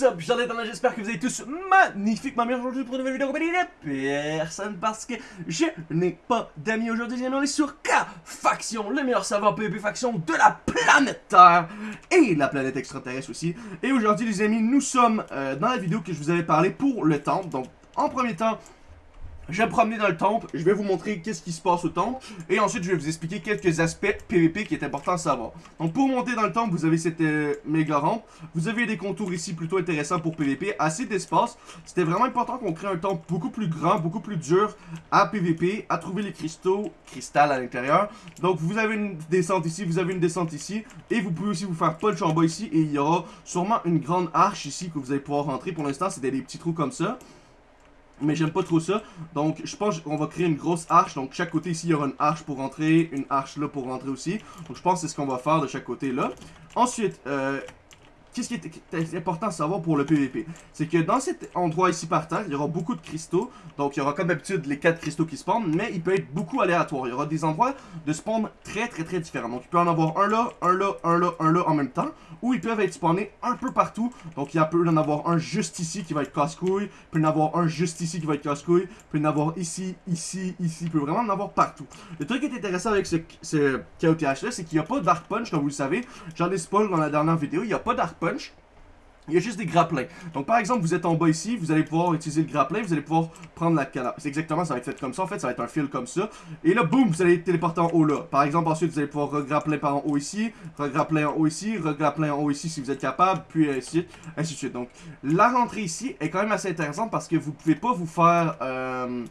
What's j'espère que vous allez tous magnifiquement bien aujourd'hui pour une nouvelle vidéo compagnie de personne parce que je n'ai pas d'amis aujourd'hui, on est sur K Faction, le meilleur serveur PvP faction de la planète Terre et la planète extraterrestre aussi. Et aujourd'hui les amis, nous sommes euh, dans la vidéo que je vous avais parlé pour le temple, donc en premier temps, je vais me promener dans le temple, je vais vous montrer qu'est-ce qui se passe au temple, et ensuite je vais vous expliquer quelques aspects PVP qui est important à savoir. Donc pour monter dans le temple, vous avez cette euh, méga rampe, vous avez des contours ici plutôt intéressants pour PVP, assez d'espace. C'était vraiment important qu'on crée un temple beaucoup plus grand, beaucoup plus dur à PVP, à trouver les cristaux, cristal à l'intérieur. Donc vous avez une descente ici, vous avez une descente ici, et vous pouvez aussi vous faire punch en bas ici, et il y aura sûrement une grande arche ici que vous allez pouvoir rentrer. Pour l'instant, c'est des petits trous comme ça mais j'aime pas trop ça. Donc, je pense qu'on va créer une grosse arche. Donc, chaque côté ici, il y aura une arche pour rentrer, une arche là pour rentrer aussi. Donc, je pense que c'est ce qu'on va faire de chaque côté là. Ensuite, euh, Qu'est-ce qui est important à savoir pour le PVP C'est que dans cet endroit ici par terre, il y aura beaucoup de cristaux. Donc il y aura comme d'habitude les 4 cristaux qui spawnent, mais il peut être beaucoup aléatoire. Il y aura des endroits de spawn très très très différents. Donc il peut en avoir un là, un là, un là, un là en même temps. Ou ils peuvent être spawnés un peu partout. Donc il peut en avoir un juste ici qui va être casse-couille. Il peut en avoir un juste ici qui va être casse-couille. Il peut en avoir ici, ici, ici. Il peut vraiment en avoir partout. Le truc qui est intéressant avec ce, ce KOTH là, c'est qu'il n'y a pas de Dark Punch comme vous le savez. J'en ai spoil dans la dernière vidéo. Il n'y a pas Dark Punch il y a juste des grapplins. Donc par exemple, vous êtes en bas ici, vous allez pouvoir utiliser le grappin, vous allez pouvoir prendre la canne. Exactement, ça va être fait comme ça, en fait, ça va être un fil comme ça. Et là, boum, vous allez téléporter en haut là. Par exemple, ensuite, vous allez pouvoir regrappler par en haut ici, regrappler en haut ici, regrappler en haut ici si vous êtes capable, puis ainsi, ainsi de suite. Donc, la rentrée ici est quand même assez intéressante parce que vous pouvez pas vous faire... Euh,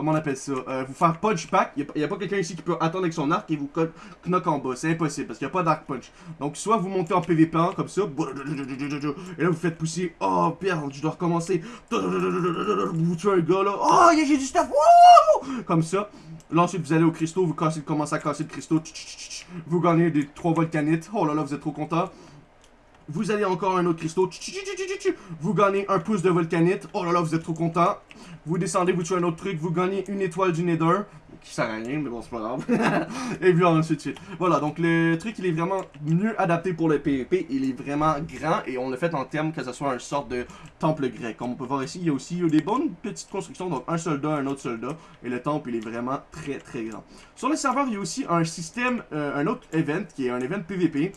comment on appelle ça, euh, vous faire punch back. Il n'y a, pas quelqu'un ici qui peut attendre avec son arc et vous knock en bas. C'est impossible parce qu'il n'y a pas d'arc punch. Donc soit vous montez en PVP 1 comme ça, et là vous faites pousser. Oh merde, je dois recommencer. Vous tuez un gars là. Oh, j'ai du stuff. Comme ça. Là ensuite vous allez au cristaux, vous commencez à casser le cristaux. Vous gagnez des 3 volcanites. Oh là là, vous êtes trop content. Vous allez encore un autre cristaux. Vous gagnez un pouce de volcanite. Oh là là, vous êtes trop content. Vous descendez, vous tuez un autre truc. Vous gagnez une étoile du Nether. Qui sert à rien, mais bon, c'est pas grave. Et puis ensuite de suite. Voilà, donc le truc, il est vraiment mieux adapté pour le PvP. Il est vraiment grand et on l'a fait en termes que ce soit un sorte de temple grec. Comme on peut voir ici, il y a aussi des bonnes petites constructions. Donc un soldat, un autre soldat. Et le temple, il est vraiment très très grand. Sur le serveur, il y a aussi un système, euh, un autre event qui est un event PvP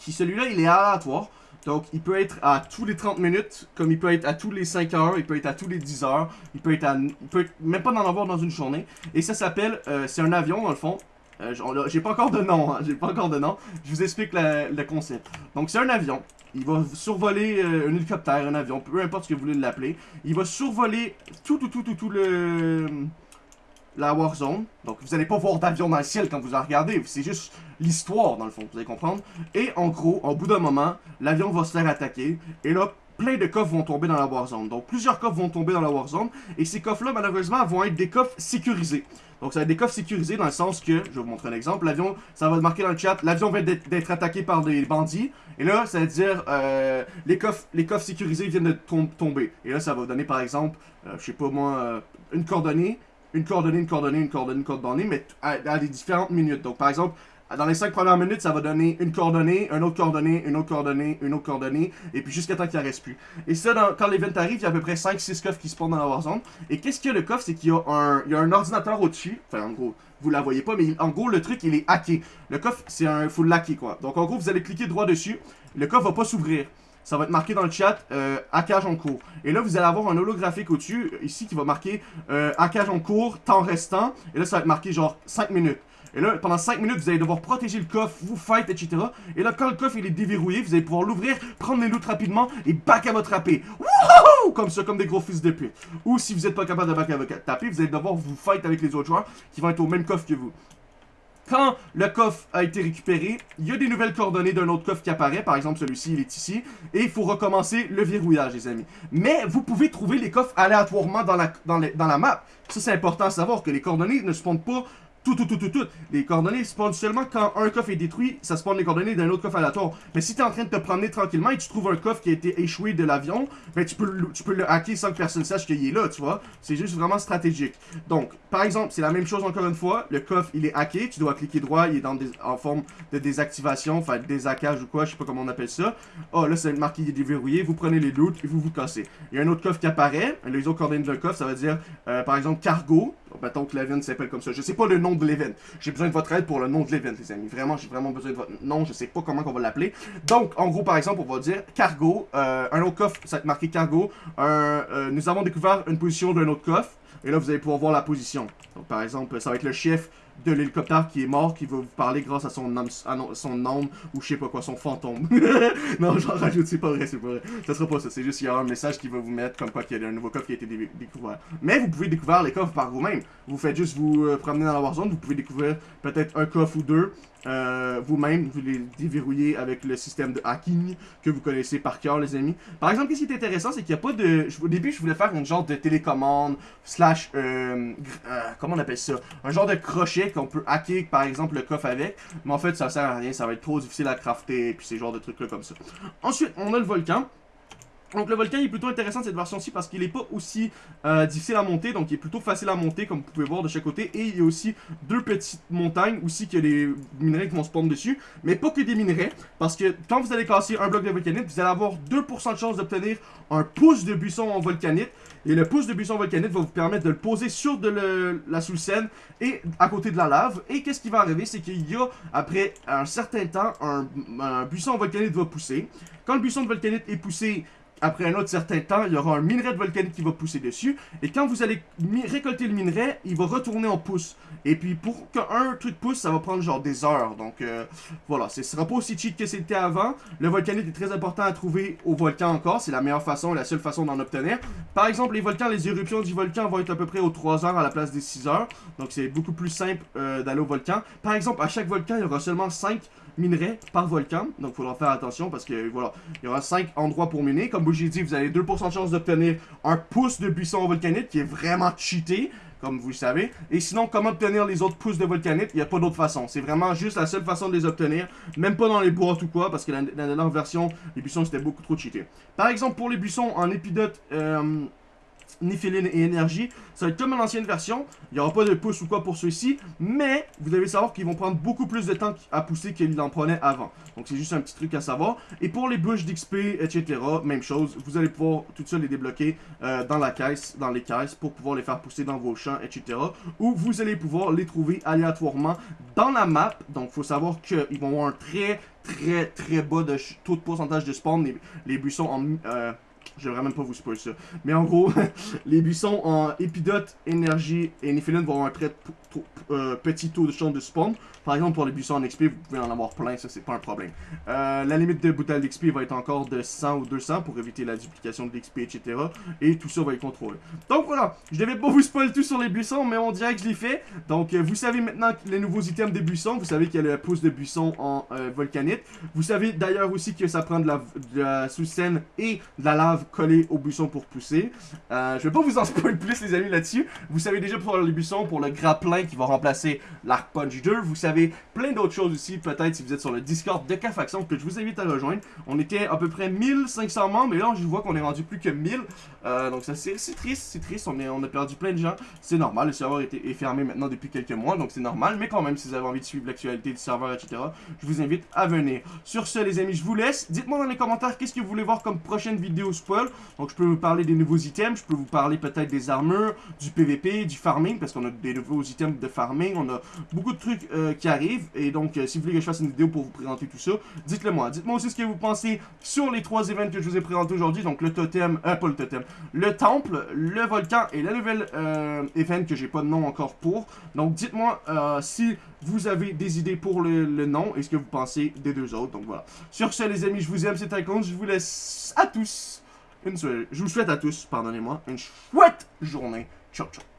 qui celui-là, il est aléatoire. Donc, il peut être à tous les 30 minutes, comme il peut être à tous les 5 heures, il peut être à tous les 10 heures, il peut être à... Il peut même pas en avoir dans une journée. Et ça s'appelle... Euh, c'est un avion, dans le fond. Euh, j'ai pas encore de nom, hein, j'ai pas encore de nom. Je vous explique le concept. Donc, c'est un avion. Il va survoler euh, un hélicoptère, un avion, peu importe ce que vous voulez l'appeler. Il va survoler tout, tout, tout, tout, tout le la Warzone. Donc, vous n'allez pas voir d'avion dans le ciel quand vous la regardez. C'est juste l'histoire, dans le fond, vous allez comprendre. Et en gros, au bout d'un moment, l'avion va se faire attaquer. Et là, plein de coffres vont tomber dans la Warzone. Donc, plusieurs coffres vont tomber dans la Warzone. Et ces coffres-là, malheureusement, vont être des coffres sécurisés. Donc, ça va être des coffres sécurisés dans le sens que, je vais vous montrer un exemple, l'avion, ça va marquer dans le chat, l'avion vient d'être attaqué par des bandits. Et là, ça veut dire, euh, les, coffres, les coffres sécurisés viennent de tomber. Et là, ça va donner, par exemple, euh, je sais pas moi, euh, une coordonnée une coordonnée, une coordonnée, une coordonnée, une coordonnée, mais à, des différentes minutes. Donc, par exemple, dans les 5 premières minutes, ça va donner une coordonnée, une autre coordonnée, une autre coordonnée, une autre coordonnée, et puis jusqu'à temps qu'il en reste plus. Et ça, quand l'event arrive, il y a à peu près 5-6 coffres qui se spawnent dans la Warzone. Et qu'est-ce qu'il y a le coffre? C'est qu'il y, a un, il y a un ordinateur au-dessus. Enfin, en gros, vous la voyez pas, mais en gros, le truc, il est hacké. Le coffre, c'est un full hacké, quoi. Donc, en gros, vous allez cliquer droit dessus. Le coffre va pas s'ouvrir ça va être marqué dans le chat euh, hackage en cours. Et là, vous allez avoir un holographique au-dessus, ici, qui va marquer euh, hackage en cours, temps restant. Et là, ça va être marqué genre 5 minutes. Et là, pendant 5 minutes, vous allez devoir protéger le coffre, vous fight, etc. Et là, quand le coffre il est déverrouillé, vous allez pouvoir l'ouvrir, prendre les loots rapidement et back à votre AP. Wouhou! Comme ça, comme des gros fils de pute. Ou si vous n'êtes pas capable de back à votre AP, vous allez devoir vous fight avec les autres joueurs qui vont être au même coffre que vous. Quand le coffre a été récupéré, il y a des nouvelles coordonnées d'un autre coffre qui apparaît. Par exemple, celui-ci, il est ici. Et il faut recommencer le verrouillage, les amis. Mais vous pouvez trouver les coffres aléatoirement dans la, map. Ça, c'est important à savoir que les coordonnées ne se spawnent pas tout, tout, tout, tout, tout. Les coordonnées spawnent seulement quand un coffre est détruit, ça spawn les coordonnées d'un autre coffre aléatoire. Mais si tu es en train de te promener tranquillement et tu trouves un coffre qui a été échoué de l'avion, ben tu peux, tu peux le hacker sans que personne sache qu'il est là, tu vois. C'est juste vraiment stratégique. Donc, par exemple, c'est la même chose encore une fois. Le coffre, il est hacké, tu dois cliquer droit, il est dans en forme de désactivation, enfin déshackage ou quoi, je sais pas comment on appelle ça. Oh, là, c'est marqué il est déverrouillé, vous prenez les loots et vous vous cassez. Il y a un autre coffre qui apparaît, les autres coordonnées d'un coffre, ça va dire, euh, par exemple, cargo. Mettons que l'event s'appelle comme ça. Je sais pas le nom de l'event. J'ai besoin de votre aide pour le nom de l'event, les amis. Vraiment, j'ai vraiment besoin de votre nom. Je sais pas comment on va l'appeler. Donc, en gros, par exemple, on va dire cargo. euh, un autre coffre, ça va être marqué cargo. Un, euh, nous avons découvert une position d'un autre coffre. Et là, vous allez pouvoir voir la position. Donc, par exemple, ça va être le chef de l'hélicoptère qui est mort, qui va vous parler grâce à son nom, ou je sais pas quoi, son fantôme. non, j'en rajoute, c'est pas vrai, c'est pas vrai. Ça sera pas ça, c'est juste qu'il y a un message qui va vous mettre comme quoi qu'il y a un nouveau coffre qui a été dé- découvert. Mais vous pouvez découvrir les coffres par vous-même. Vous faites juste vous euh, promener dans la Warzone, vous pouvez découvrir peut-être un coffre ou deux euh, vous-même, vous les déverrouillez avec le système de hacking que vous connaissez par cœur, les amis. Par exemple, ce qui est intéressant, c'est qu'il n'y a pas de... Au début, je voulais faire une genre de télécommande, slash... euh, euh, comment on appelle ça? Un genre de crochet qu'on peut hacker, par exemple, le coffre avec. Mais en fait, ça sert à rien, ça va être trop difficile à crafter, puis ces genres de trucs-là comme ça. Ensuite, on a le volcan. Donc le volcan est plutôt intéressant cette version-ci parce qu'il est pas aussi euh, difficile à monter, donc il est plutôt facile à monter comme vous pouvez voir de chaque côté. Et il y a aussi deux petites montagnes aussi a des minerais qui vont spawn dessus, mais pas que des minerais, parce que quand vous allez casser un bloc de volcanite, vous allez avoir 2% de chance d'obtenir un pouce de buisson en volcanite. Et le pouce de buisson volcanite va vous permettre de le poser sur de la sous-scène et à côté de la lave. Et qu'est-ce qui va arriver, c'est qu'il y a, après un certain temps, un, un buisson en volcanite va pousser. Quand le buisson de volcanite est poussé, après un autre certain temps, il y aura un minerai de volcanite qui va pousser dessus. Et quand vous allez récolter le minerai, il va retourner en pouce. Et puis pour qu'un truc pousse, ça va prendre genre des heures. Donc euh, voilà, ce sera pas aussi cheat que c'était avant. Le volcanite est très important à trouver au volcan encore. C'est la meilleure façon, la seule façon d'en obtenir. Par exemple, les volcans, les éruptions du volcan vont être à peu près aux 3 heures à la place des 6 heures. Donc c'est beaucoup plus simple euh, d'aller au volcan. Par exemple, à chaque volcan, il y aura seulement 5 minerais par volcan. Donc il faudra faire attention parce que voilà, il y aura 5 endroits pour miner. Comme j'ai dit, vous avez 2% de chance d'obtenir un pouce de buisson volcanite qui est vraiment cheaté. Comme vous le savez. Et sinon, comment obtenir les autres pousses de volcanite? Il n'y a pas d'autre façon. C'est vraiment juste la seule façon de les obtenir. Même pas dans les boîtes ou quoi, parce que la, la dernière version, les buissons c'était beaucoup trop cheaté. Par exemple, pour les buissons en épidote, euh, Niphéline et énergie, ça va être comme l'ancienne version. Il n'y aura pas de pouce ou quoi pour ceux-ci, mais vous devez savoir qu'ils vont prendre beaucoup plus de temps à pousser qu'ils en prenaient avant. Donc c'est juste un petit truc à savoir. Et pour les bouches d'XP, etc., même chose, vous allez pouvoir tout ça les débloquer euh, dans la caisse, dans les caisses, pour pouvoir les faire pousser dans vos champs, etc. Ou vous allez pouvoir les trouver aléatoirement dans la map. Donc il faut savoir qu'ils vont avoir un très très très bas de taux de pourcentage de spawn, les, les buissons en... euh, je devrais même pas vous spoiler ça. Mais en gros, les buissons en épidote, énergie et néphéline vont avoir un très euh, petit taux de chance de spawn. Par exemple, pour les buissons en XP, vous pouvez en avoir plein, ça c'est pas un problème. Euh, la limite de bouteilles d'XP va être encore de 100 ou 200 pour éviter la duplication de l'XP, etc. Et tout ça va être contrôlé. Donc voilà, je devais pas vous spoiler tout sur les buissons, mais on dirait que je l'ai fait. Donc euh, vous savez maintenant les nouveaux items des buissons, vous savez qu'il y a le pouce de buisson en volcanite. Vous savez d'ailleurs aussi que ça prend de la, de la sous-scène et de la lave collée au buisson pour pousser. Euh, je vais pas vous en spoiler plus les amis là-dessus. Vous savez déjà pour les buissons, pour le grappin qui va remplacer l'arc punch 2. Vous savez plein d'autres choses aussi, peut-être si vous êtes sur le Discord de K-Faction que je vous invite à rejoindre. On était à peu près 1500 membres, mais là je vois qu'on est rendu plus que 1000. Euh, donc ça c'est triste, c'est triste, on a perdu plein de gens. C'est normal, le serveur est, est fermé maintenant depuis quelques mois, donc c'est normal. Mais quand même, si vous avez envie de suivre l'actualité du serveur, etc., je vous invite à venir. Sur ce les amis, je vous laisse. Dites-moi dans les commentaires qu'est-ce que vous voulez voir comme prochaine vidéo Donc je peux vous parler des nouveaux items, je peux vous parler peut-être des armures, du PVP, du farming, parce qu'on a des nouveaux items de farming, on a beaucoup de trucs euh, qui arrivent. Et donc euh, si vous voulez que je fasse une vidéo pour vous présenter tout ça, dites-le moi. Dites-moi aussi ce que vous pensez sur les trois événements que je vous ai présentés aujourd'hui. Donc le totem, euh, pas le totem, le temple, le volcan et la nouvelle euh, event que j'ai pas de nom encore pour. Donc dites-moi si vous avez des idées pour le, le nom et ce que vous pensez des deux autres. Donc voilà. Sur ce les amis, je vous aime, c'est Icon. Je vous laisse à tous Je vous souhaite à tous, pardonnez-moi, une chouette journée. Ciao ciao.